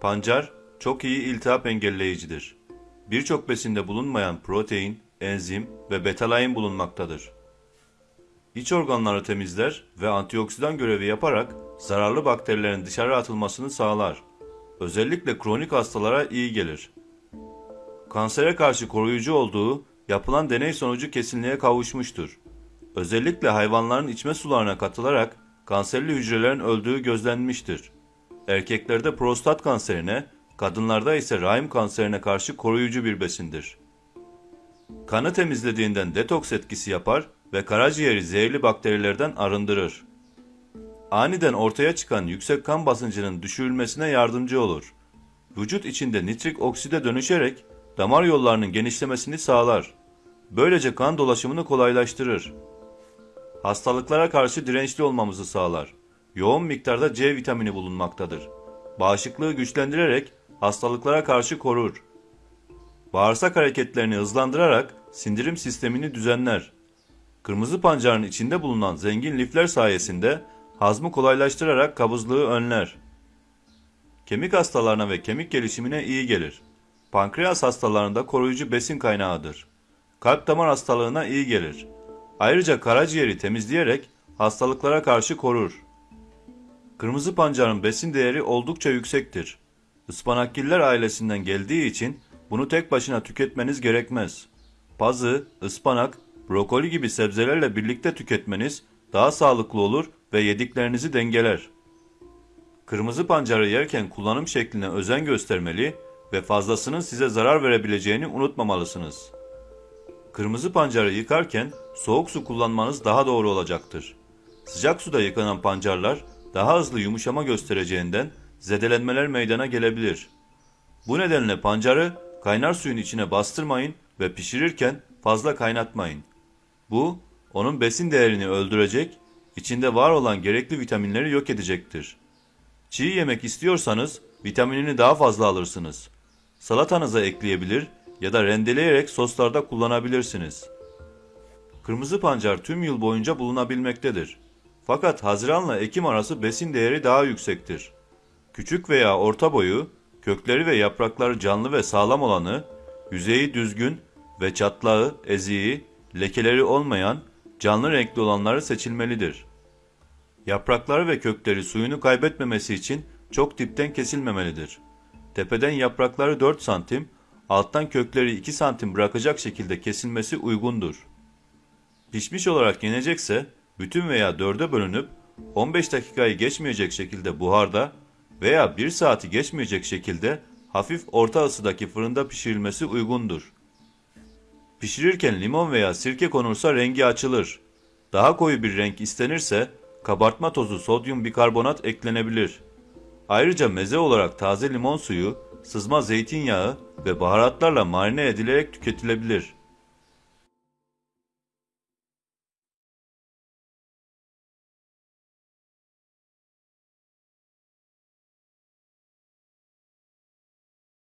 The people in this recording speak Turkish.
Pancar çok iyi iltihap engelleyicidir. Birçok besinde bulunmayan protein, enzim ve betalain bulunmaktadır. İç organları temizler ve antioksidan görevi yaparak zararlı bakterilerin dışarı atılmasını sağlar. Özellikle kronik hastalara iyi gelir. Kansere karşı koruyucu olduğu yapılan deney sonucu kesinliğe kavuşmuştur. Özellikle hayvanların içme sularına katılarak kanserli hücrelerin öldüğü gözlenmiştir. Erkeklerde prostat kanserine, kadınlarda ise rahim kanserine karşı koruyucu bir besindir. Kanı temizlediğinden detoks etkisi yapar ve karaciğeri zehirli bakterilerden arındırır. Aniden ortaya çıkan yüksek kan basıncının düşürülmesine yardımcı olur. Vücut içinde nitrik okside dönüşerek damar yollarının genişlemesini sağlar. Böylece kan dolaşımını kolaylaştırır. Hastalıklara karşı dirençli olmamızı sağlar. Yoğun miktarda C vitamini bulunmaktadır. Bağışıklığı güçlendirerek hastalıklara karşı korur. Bağırsak hareketlerini hızlandırarak sindirim sistemini düzenler. Kırmızı pancarın içinde bulunan zengin lifler sayesinde hazmı kolaylaştırarak kabızlığı önler. Kemik hastalarına ve kemik gelişimine iyi gelir. Pankreas hastalarında koruyucu besin kaynağıdır. Kalp damar hastalığına iyi gelir. Ayrıca karaciğeri temizleyerek hastalıklara karşı korur. Kırmızı pancarın besin değeri oldukça yüksektir. Ispanakgiller ailesinden geldiği için bunu tek başına tüketmeniz gerekmez. Pazı, ıspanak, brokoli gibi sebzelerle birlikte tüketmeniz daha sağlıklı olur ve yediklerinizi dengeler. Kırmızı pancarı yerken kullanım şekline özen göstermeli ve fazlasının size zarar verebileceğini unutmamalısınız. Kırmızı pancarı yıkarken soğuk su kullanmanız daha doğru olacaktır. Sıcak suda yıkanan pancarlar daha hızlı yumuşama göstereceğinden zedelenmeler meydana gelebilir. Bu nedenle pancarı kaynar suyun içine bastırmayın ve pişirirken fazla kaynatmayın. Bu onun besin değerini öldürecek, içinde var olan gerekli vitaminleri yok edecektir. Çiğ yemek istiyorsanız vitaminini daha fazla alırsınız. Salatanıza ekleyebilir ya da rendeleyerek soslarda kullanabilirsiniz. Kırmızı pancar tüm yıl boyunca bulunabilmektedir. Fakat Haziran'la Ekim arası besin değeri daha yüksektir. Küçük veya orta boyu, kökleri ve yaprakları canlı ve sağlam olanı, yüzeyi düzgün ve çatlağı, eziği, lekeleri olmayan, canlı renkli olanları seçilmelidir. Yaprakları ve kökleri suyunu kaybetmemesi için çok dipten kesilmemelidir. Tepeden yaprakları 4 santim, alttan kökleri 2 santim bırakacak şekilde kesilmesi uygundur. Pişmiş olarak yenecekse bütün veya dörde bölünüp 15 dakikayı geçmeyecek şekilde buharda veya 1 saati geçmeyecek şekilde hafif orta ısıdaki fırında pişirilmesi uygundur. Pişirirken limon veya sirke konursa rengi açılır. Daha koyu bir renk istenirse kabartma tozu sodyum bikarbonat eklenebilir. Ayrıca meze olarak taze limon suyu, sızma zeytinyağı ve baharatlarla marine edilerek tüketilebilir.